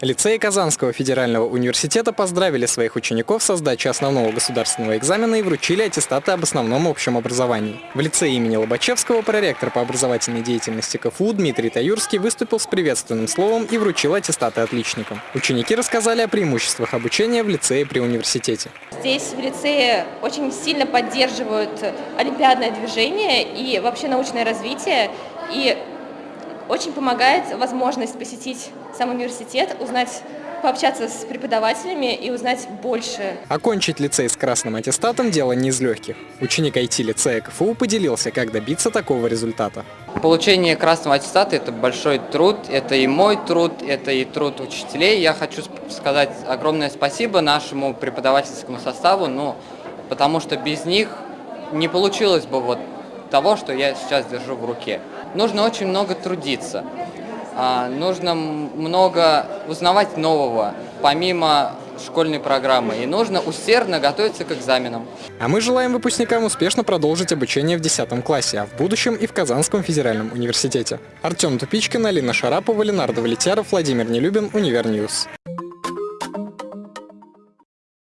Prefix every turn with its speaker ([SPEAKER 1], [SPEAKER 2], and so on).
[SPEAKER 1] Лицеи Казанского федерального университета поздравили своих учеников со сдачей основного государственного экзамена и вручили аттестаты об основном общем образовании. В лицее имени Лобачевского проректор по образовательной деятельности КФУ Дмитрий Таюрский выступил с приветственным словом и вручил аттестаты отличникам. Ученики рассказали о преимуществах обучения в лицее при университете.
[SPEAKER 2] Здесь в лицее очень сильно поддерживают олимпиадное движение и вообще научное развитие. И очень помогает возможность посетить сам университет, узнать пообщаться с преподавателями и узнать больше.
[SPEAKER 1] Окончить лицей с красным аттестатом – дело не из легких. Ученик IT-лицея КФУ поделился, как добиться такого результата.
[SPEAKER 3] Получение красного аттестата – это большой труд, это и мой труд, это и труд учителей. Я хочу сказать огромное спасибо нашему преподавательскому составу, ну, потому что без них не получилось бы вот того, что я сейчас держу в руке. Нужно очень много трудиться, а, нужно много узнавать нового, помимо школьной программы, и нужно усердно готовиться к экзаменам.
[SPEAKER 1] А мы желаем выпускникам успешно продолжить обучение в 10 классе, а в будущем и в Казанском федеральном университете. Артем Тупичкин, Алина Шарапова, Ленар Давлетьяров, Владимир Нелюбин, UniverNews.